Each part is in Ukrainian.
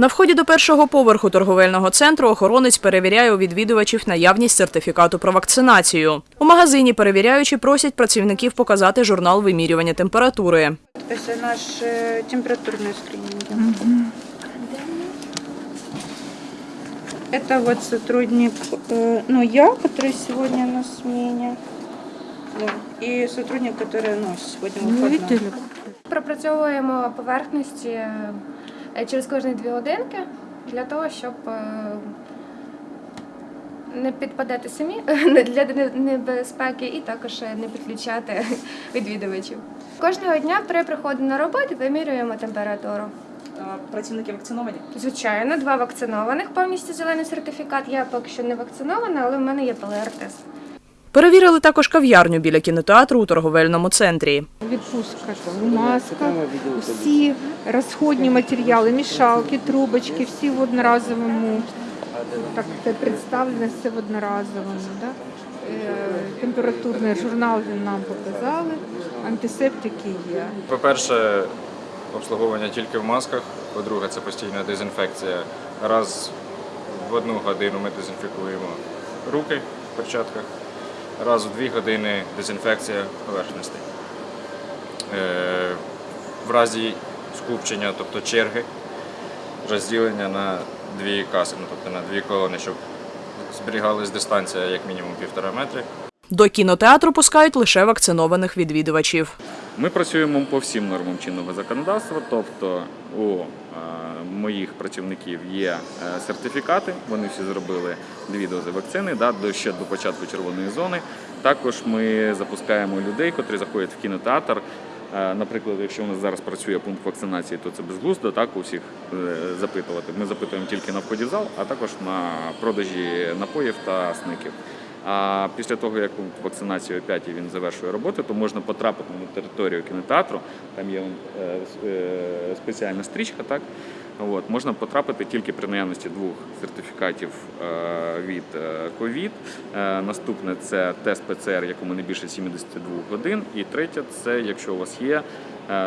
На вході до першого поверху торговельного центру охоронець перевіряє у відвідувачів наявність сертифікату про вакцинацію. У магазині перевіряючі просять працівників показати журнал вимірювання температури. Это наш э, температурный скрининг. Это вот сотрудник, э, ну я, который сегодня на смене, да, и сотрудник, который ну, сегодня выходной. Пропрацьовуємо поверхності е, через кожні дві годинки для того, щоб е, не підпадати самі для небезпеки і також не підключати відвідувачів. Кожного дня при приході на роботу вимірюємо температуру. Працівники вакциновані? Звичайно, два вакцинованих, повністю зелений сертифікат. Я поки що не вакцинована, але в мене є ПЛР-тест. Перевірили також кав'ярню біля кінотеатру у торговельному центрі. Відпустка, маска, всі розходні матеріали, мішалки, трубочки, всі в одноразовому. Так це представлено все в одноразовому. Да? Е, Температурний журнал він нам показали, антисептики є. По-перше, обслуговування тільки в масках. По-друге, це постійна дезінфекція. Раз в одну годину ми дезінфікуємо руки в перчатках, раз в дві години дезінфекція поверхностей. Е, В разі скупчення, тобто черги, розділення на дві каси, ну, тобто на дві колони, щоб зберігалась дистанція як мінімум півтора метри. До кінотеатру пускають лише вакцинованих відвідувачів. Ми працюємо по всім нормам чинного законодавства, тобто у моїх працівників є е, сертифікати, вони всі зробили дві дози вакцини да, до, ще до початку червоної зони. Також ми запускаємо людей, котрі заходять в кінотеатр. Е, Наприклад, якщо у нас зараз працює пункт вакцинації, то це безглуздо так у всіх е, запитувати. Ми запитуємо тільки на вході в зал, а також на продажі напоїв та сників. А після того, як пункт вакцинації о 5 він завершує роботу, то можна потрапити на територію кінотеатру. Там є е, е, спеціальна стрічка, так от можна потрапити тільки при наявності двох сертифікатів е, від COVID. Наступне це тест ПЦР, якому не більше 72 годин. І третє це якщо у вас є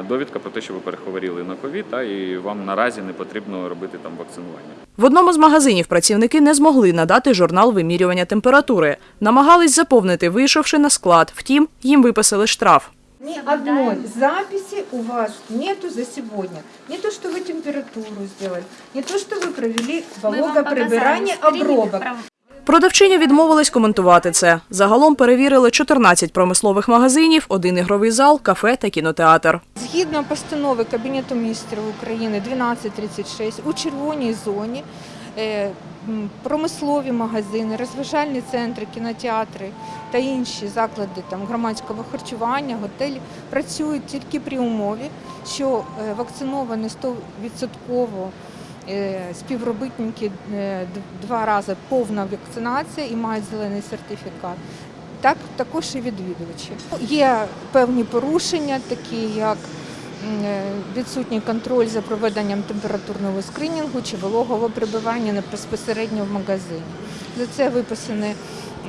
довідка про те, що ви перехворіли на ковід, та і вам наразі не потрібно робити там вакцинування. В одному з магазинів працівники не змогли надати журнал вимірювання температури. Намагались заповнити, вийшовши на склад. Втім, їм виписали штраф. Ни одной записи у вас нету за сегодня. Не то, что вы температуру сделали, не то, что вы провели вологоприбирание, обробок. Продавчиня відмовилась коментувати це. Загалом перевірили 14 промислових магазинів, один ігровий зал, кафе та кінотеатр. Згідно постанови Кабінету міністрів України 1236 у червоній зоні е, промислові магазини, розважальні центри, кінотеатри та інші заклади там, громадського харчування, готелі працюють тільки при умові, що е, вакциновані 100% е, співробітники е, два рази повна вакцинація і мають зелений сертифікат. Так також і відвідувачі. Є певні порушення, такі як е, відсутній контроль за проведенням температурного скринінгу чи вологого прибивання не безпосередньо в магазині. За це виписані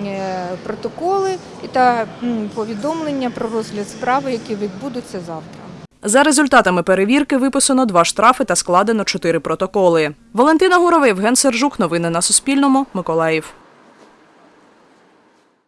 е, протоколи та повідомлення про розгляд справи, які відбудуться завтра. За результатами перевірки виписано два штрафи та складено чотири протоколи. Валентина Гурова, Євген Сержук. Новини на Суспільному. Миколаїв.